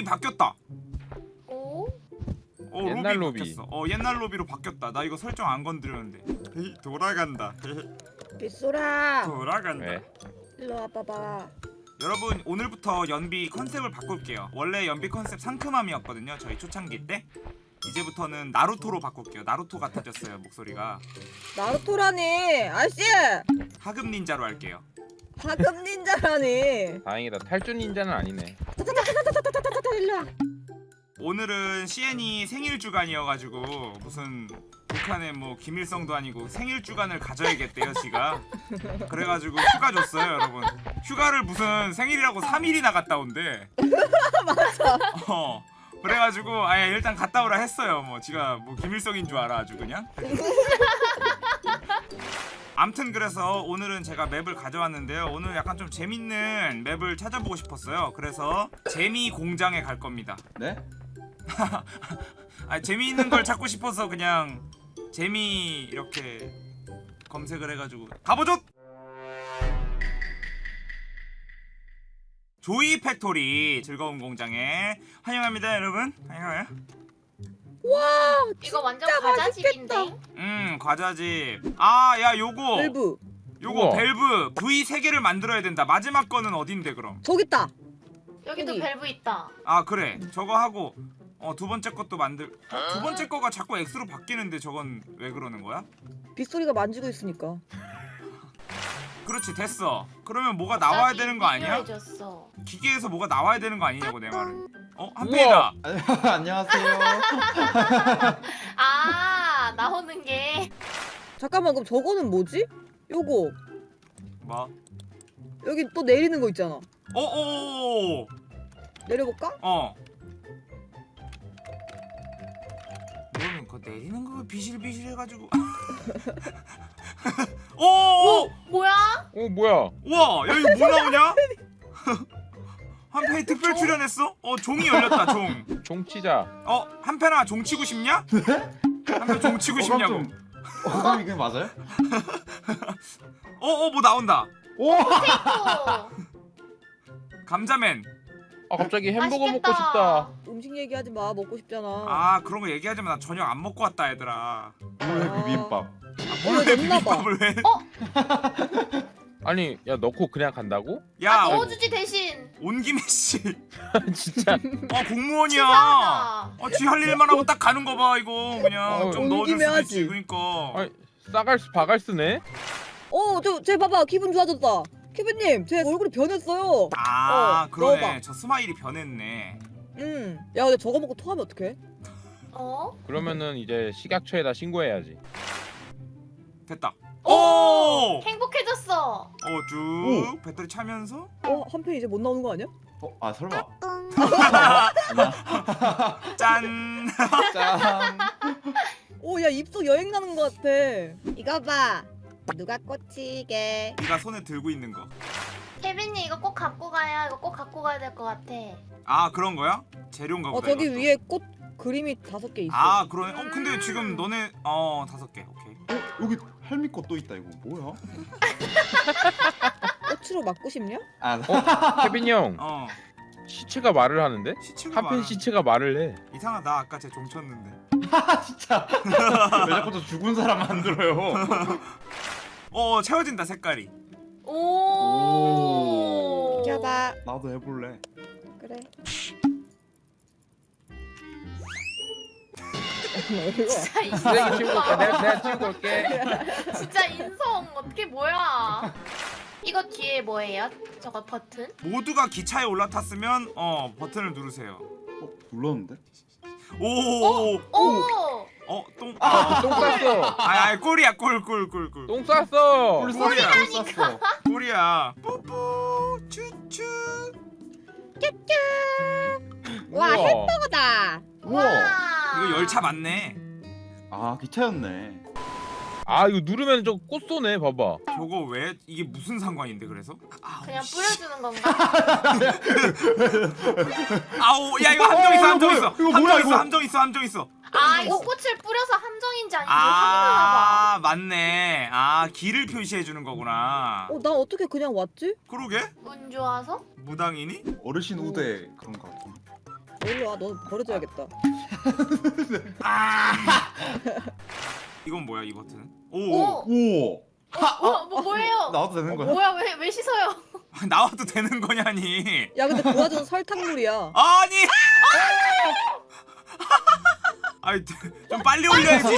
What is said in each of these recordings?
로비 바뀌었다 오? 어, 옛날 로비 로비. 바뀌었어 어 옛날 로비로 바뀌었다 나 이거 설정 안 건드렸는데 돌아간다 빗소라 돌아간다 왜? 일로 와봐봐 여러분 오늘부터 연비 컨셉을 바꿀게요 원래 연비 컨셉 상큼함이었거든요 저희 초창기 때 이제부터는 나루토로 바꿀게요 나루토 같아졌어요 목소리가 나루토라니 아저씨 하급 닌자로 할게요 하급 닌자라니 다행이다 탈주 닌자는 아니네 일로와 일로와. 오늘은 시엔이 생일 주간이어가지고 무슨 북한의 뭐 김일성도 아니고 생일 주간을 가져야겠대요 지가. 그래가지고 휴가 줬어요 여러분. 휴가를 무슨 생일이라고 3일이나 갔다 온대 맞아. 어 그래가지고 아예 일단 갔다 오라 했어요. 뭐 지가 뭐 김일성인 줄 알아 아주 그냥. 암튼 그래서 오늘은 제가 map을 가져왔는데요. 오늘 약간 좀 재밌는 map을 찾아보고 싶었어요. 그래서 재미 공장에 갈 겁니다. 네? 아 재미있는 걸 찾고 싶어서 그냥 재미 이렇게 검색을 해가지고. 가보죠. Joy Factory 즐거운 공장에 환영합니다 여러분. 환영해요 이거 완전 과자집인데? 음 과자집. 아야 요거. 밸브. 요거 우와. 밸브. V 3개를 만들어야 된다. 마지막 거는 어딘데 그럼? 저기 있다. 여기도 여기. 밸브 있다. 아 그래. 저거 하고 어 두 번째 것도 만들 어, 두 번째 거가 자꾸 X로 바뀌는데 저건 왜 그러는 거야? 빗소리가 만지고 있으니까. 그렇지 됐어. 그러면 뭐가 나와야 되는 거 아니야? 기계에서 뭐가 나와야 되는 거 아니냐고 내 말은 어? 한페이다 안녕하세요. 아 나오는 게 잠깐만 그럼 저거는 뭐지? 요거 뭐? 여기 또 내리는 거 있잖아 어어어어 내려볼까? 어 너는 그거 내리는 거 비실비실 해가지고 오! 어 뭐야? 어 뭐야 와! 야 이거 뭐 나오냐? 한페이 특별 출연했어? 어 종이 열렸다 종 종치자 어? 한페나 종 치고 싶냐? 한페 종 치고 싶냐고 어, 깜 이게 맞아요? 어어 뭐 나온다 오! 또 감자맨 아 갑자기 햄버거 맛있겠다. 먹고 싶다 음식 얘기하지 마 먹고 싶잖아 아 그런 거 얘기하지만 나 저녁 안 먹고 왔다 얘들아 물회 비빔밥. 뭘왜 넣나 봐. 비빔밥을 왜? 아니 야 넣고 그냥 간다고? 야아 어, 넣어주지 대신. 온 김에 씨. 진짜 어 공무원이야. 치사하다. 어지할 일만 하고 딱 가는 거 봐 이거 그냥 어, 좀온 넣어줄 수도 하지. 있지 그러니까. 아니 싸갈스 바갈스네 어 저 쟤 봐봐 기분 좋아졌다 키브님 제 얼굴이 변했어요 아 어, 그러네. 넣어봐. 저 스마일이 변했네. 음 야 근데 저거 먹고 토하면 어떡해? 어? 그러면은 이제 식약처에다 신고해야지 됐다. 오! 오. 행복해졌어. 어쭉 배터리 차면서. 어? 한편 이제 못 나오는 거 아니야? 어, 아 설마. 짠. 짠. 오야 입속 여행 가는 거 같아 이거 봐 누가 꽂히게 네가 손에 들고 있는 거. 케빈님 이거 꼭 갖고 가야 이거 꼭 갖고 가야 될 것 같아. 아 그런 거야? 재료인가 어 보다. 저기 이것도. 위에 꽃 그림이 다섯 개 있어 아 그러네. 어 근데 지금 너네 어 다섯 개. 오케이. 어, 여기 할미 꽃도 있다 이거 뭐야? 꽃으로 맞고 싶냐? 아, 케빈 형 어 시체가 말을 하는데 시체가 한편 많아. 시체가 말을 해 이상하다 아까 쟤 종쳤는데. 아 진짜. 왜 자꾸 저 죽은 사람 만들어요? 어 채워진다 색깔이. 오. 비켜봐 나도 해볼래. 그래 진짜 쓰레기 치우고 올게 인성. 내가, 내가 치우고 올게 진짜 인성 어떻게 뭐야? 이거 뒤에 뭐예요? 저거 버튼? 모두가 기차에 올라탔으면 어 버튼을 누르세요. 어, 눌렀는데? 오. 오. 어 똥. 아, 똥 쌌어 아, 아 꼴이야 꼴 꼴 꼴 꼴. 똥 쌌어 꿀 꿀이야. 쌌어. 꿀 쌌어. 꼴이야. 뿌뿌 추추. 와 우와. 햄버거다 우와. 이거 열차 맞네. 아 기차였네. 아 이거 누르면 저 꽃 쏘네 봐봐 저거 왜 이게 무슨 상관인데 그래서? 아우, 그냥 씨. 뿌려주는 건가? 아우 야 이거 함정 있어 어, 함정 이거 있어. 뭐야, 이거 함정 뭐야, 있어 이거? 함정 있어 함정 있어. 아 이거 꽃을 뿌려서 함정인지 아닌지 확인하나 아 맞네. 아 길을 표시해 주는 거구나. 어나 어떻게 그냥 왔지? 그러게? 봐. 운 좋아서? 무당이니? 어르신 우대 그런 거 같아. 일로 와. 너 버려줘야겠다. 아 이건 뭐야 이 버튼 오 오! 오. 어, 뭐, 뭐예요? 나와도 되는 거야? 뭐야 왜, 왜 씻어요? 나와도 되는 거냐니 야 근데 그 와중은 설탕물이야. 아니 아이 좀 빨리 올려야지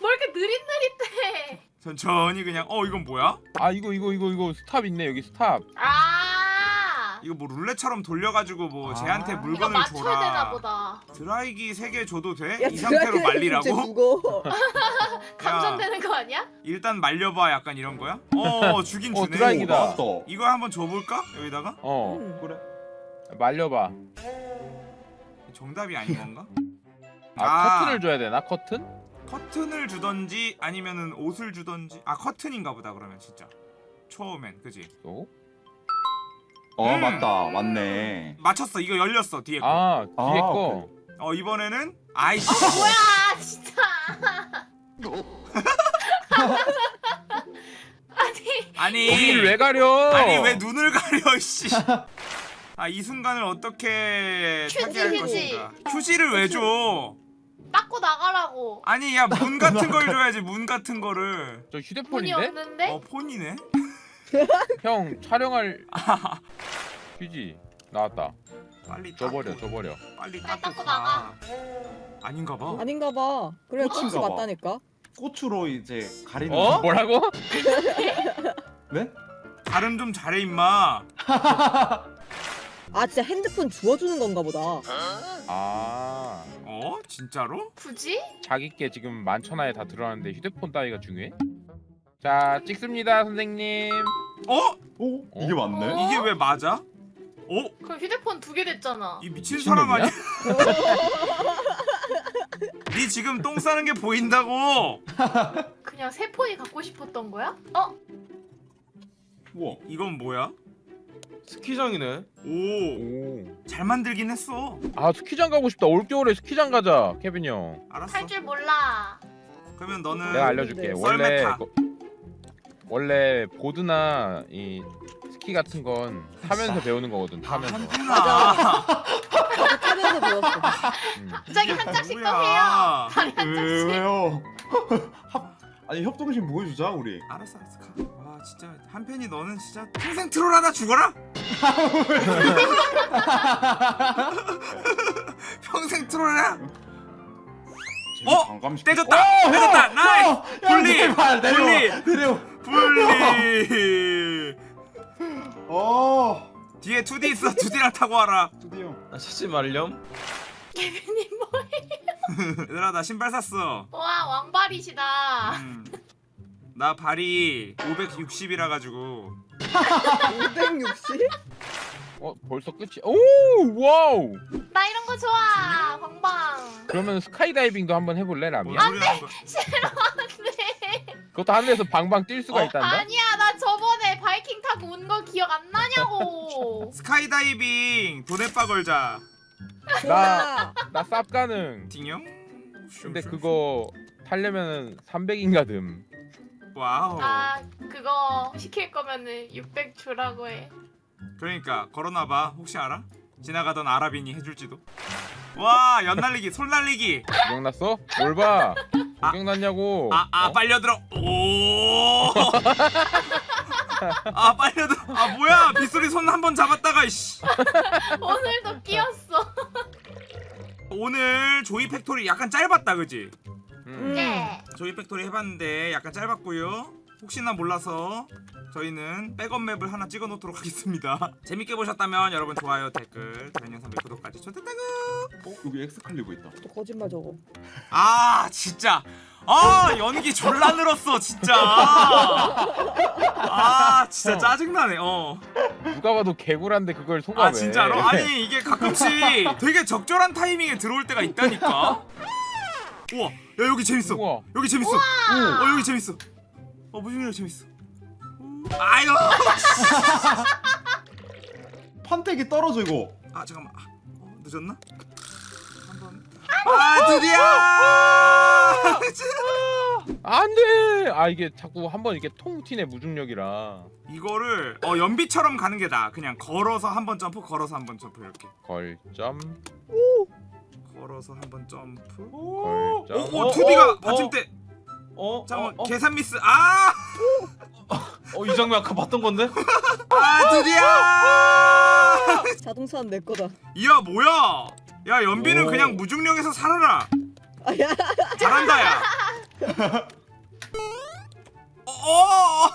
뭐 이렇게 느릿느릿해 천천히 그냥 어 이건 뭐야 아 이거 이거 이거 이거 stop 있네 여기 stop. 아 이거 뭐 룰렛처럼 돌려가지고 뭐 아. 쟤한테 물건을 줘라 되나 보다 드라이기 3개 줘도 돼? 야 이 상태로 말리라고? 감전되는 거 아니야? 일단 말려봐 약간 이런 거야? 어 주긴 어, 주네 드라이기다. 나왔다. 이거 한번 줘볼까? 여기다가? 어 음. 그래. 말려봐. 정답이 아닌 건가? 아, 아. 커튼을 줘야 되나 커튼? 커튼을 주던지 아니면은 옷을 주던지 아 커튼인가 보다 그러면 진짜 처음엔 그지? 또? 어 음. 맞다 맞네. 맞췄어 이거 열렸어 뒤에 거. 아 뒤에 아, 거. 어 이번에는 아이씨 뭐야 진짜 아니 아니 여기를 왜 가려? 아니 왜 눈을 가려 씨. 아 이 순간을 어떻게 휴지. 것인가? 휴지를 왜 줘? 닦고 나가라고 아니 야 문 같은 걸 줘야지 문 같은 거를. 저 휴대폰인데? 없는데? 어 폰이네. 형 촬영할 휴지 나왔다. 빨리 줘버려 닦고, 줘버려. 빨리 빨리 닦고 가. 아닌가 봐. 아닌가 봐. 그래 꽃이 봐. 맞다니까. 꽃으로 이제 가리는. 어? 뭐라고? 네? 발음 좀 잘해 임마. 아 진짜 핸드폰 주워주는 건가 보다. 아 어 진짜로? 굳이? 자기께 지금 만천하에 다 들어왔는데 휴대폰 따위가 중요해? 자 찍습니다 선생님. 어 오 이게 맞네. 어? 이게 왜 맞아? 어? 그럼 휴대폰 두 개 됐잖아 이 미친 사람 미친놈이야? 아니야? 네 지금 똥 싸는 게 보인다고. 그냥 새 폰이 갖고 싶었던 거야? 어? 우와. 이건 뭐야? 스키장이네. 오. 오. 잘 만들긴 했어. 아 스키장 가고 싶다. 올겨울에 스키장 가자 케빈 형. 알았어. 할 줄 몰라 그러면 너는 내가 알려줄게. 네. 원래 썰매타. 거- 원래 보드나 이 스키 같은 건 타면서 배우는 거거든. 아, 타면서. 한편아. 나도 타면서 배웠어. 음. 갑자기 한 장씩 또. 해요 다리 한 왜, 장씩 왜요? 합 아니 협동심 보여주자 우리. 알았어 알았어 가. 와 진짜 한편이 너는 진짜 평생 트롤 하나 죽어라. 평생 트롤 하나. 어? 떼줬다. 떼줬다. nice. 분리. 분리. 내려. 분리. 어. 뒤에 2D 있어. 2D랑 타고 와라. 드디어. 나 찾지 말렴. 개빈님 뭐 얘들아 나 신발 샀어. 와 왕발이시다 음. 나 발이 560이라 가지고 560? 어 벌써 끝이. 오 와우. 나 이런 거 좋아 방방 그러면 스카이다이빙도 한번 해볼래 소리 하는 거야? 싫어하는데 그것도 하늘에서 방방 뛸 수가 어? 있단다. 아니야 나 저번에 바이킹 타고 온 거 기억 안 나냐고 스카이다이빙 돈에빠 걸자. 나나 쌉 가능. 딩용? 근데 그거 타려면은 300인가 듬. 와우. 아 그거 시킬 거면은 600 주라고 해 그러니까 걸어놔봐. 혹시 알아? 지나가던 아랍인이 해줄지도. 와 연날리기, 솔날리기. 기억났어? 뭘 봐? 기억났냐고? 아, 아 어? 빨려들어. 오. 아 빨려들어. 아 뭐야? 빗소리 손 한 번 잡았다가 이씨. 오늘도 끼었어 오늘 조이 팩토리 약간 짧았다, 그지? 음. 네 조이 팩토리 해봤는데 약간 짧았고요. 혹시나 몰라서 저희는 백업 맵을 하나 찍어 놓도록 하겠습니다. 재밌게 보셨다면 여러분 좋아요, 댓글, 다른 영상 및 구독까지 좋댔다구. 어 여기 엑스칼리버 있다. 또 거짓말 저거. 아 진짜 아 연기 졸라 늘었어 진짜 아 진짜 짜증나네 어아 누가 봐도 개구란데 그걸 속아 왜? 진짜로 아니 이게 가끔씩 되게 적절한 타이밍에 들어올 때가 있다니까 우와 야 여기 재밌어 우와. 여기 재밌어 어 여기 재밌어 어 무슨 재밌어 아유 판택이 떨어져 이거. 아 잠깐만 아, 어, 늦었나 한번 아 드디어 안돼. 아 이게 자꾸 한번 이렇게 통 튀네 무중력이라. 이거를 어 연비처럼 가는 게 나아. 그냥 걸어서 한 번 점프, 걸어서 한 번 점프 이렇게. 걸점 걸어서 한 번 점프. 걸점. 오, 오 어, 투디가 어, 받침대. 어? 잠깐만 어? 어? 계산 미스. 아, 어, 이 장면 아까 봤던 건데? 아 투디야. 자동차는 내 거다. 이야 뭐야? 야 연비는 오. 그냥 무중력에서 살아라. 아 야. 잘한다 야. 어, 어.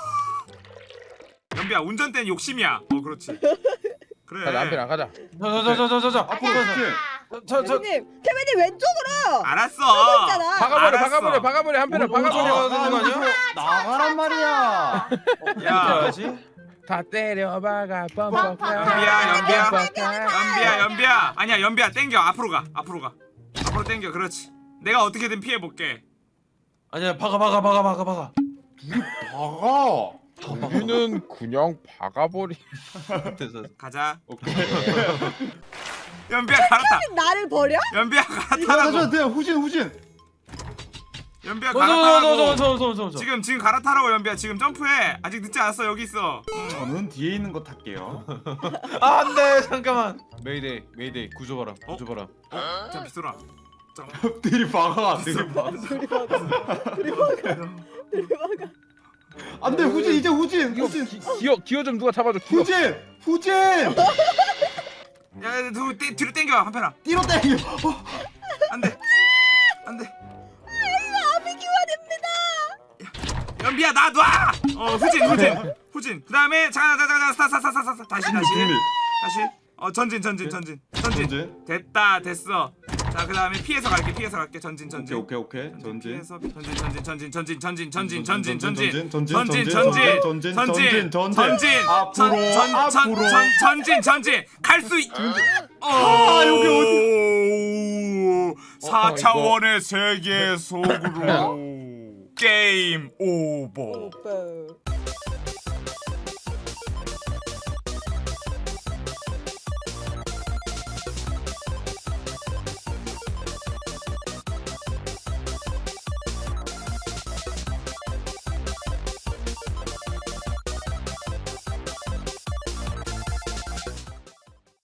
연비야 운전대는 욕심이야. 어 그렇지. 그래. 자 남편아 가자. 자자자자자자 앞으로 가자. 자, 자, 케빈님, 케빈님 왼쪽으로. 알았어. 있잖아. 박아버려 알았어. 박아버려 박아버려 한편아 오른쪽 박아버려. 가야 되는 거 아니야? 나가란 말이야. 야. 다 때려 박아 뻔뻔 연비야, 연비야. 연비야 연비야. 아니야 연비야 땡겨 앞으로 가 앞으로 가. 앞으로 땡겨 그렇지. 내가 어떻게든 피해 볼게. 아니야, 박아, 박아, 박아, 박아, 박아. 박아. 우리는 그냥 박아버리. 가자. 오케이. 연비야 갈아타. 나를 버려? 연비야 갈아타라고. 저, 후진, 후진. 연비야 저, 갈아타라고. 저, 저, 저, 저. 지금 지금 갈아타라고 연비야 지금 점프해. 아직 늦지 않았어 여기 있어. 응. 저는 뒤에 있는 거 탈게요. 아, 안 돼. 잠깐만. 메이데이, 메이데이. 구조바람. 어? 구조바람. 자 비소라. 들이 박아. 들이 박아. 둘이 박아. 둘이 박아. 안돼 후진 이제 후진. 후진. 기, 기어 기어 좀 누가 잡아줘. 기어. 후진. 후진. 야, 누 떼- 뒤로 땡겨 한편아. 뒤로 땡겨. 어, 안 돼. 안 돼. 아비기와됩니다. 연비야 나 놔. 어 후진 후진 후진. 그다음에 잠깐 잠깐 잠깐 스타 스타 스타스 다시 다시 중립. 다시. 어 전진 전진 전진. 전진. 됐다 됐어. 자 그다음에 피해서 갈게 피해서 갈게 전진 전진. 오케이 오케이 오케이. 전진. 피해서 전진 전진 전진 전진 전진 전진 전진 전진 전진 전진 전진 전진 전진 전진 전진 전진 앞으로 앞으로 전 전진 전진 갈수 있. 아, 여기 어디? 4차원의 세계 속으로 게임 오버. 오빠.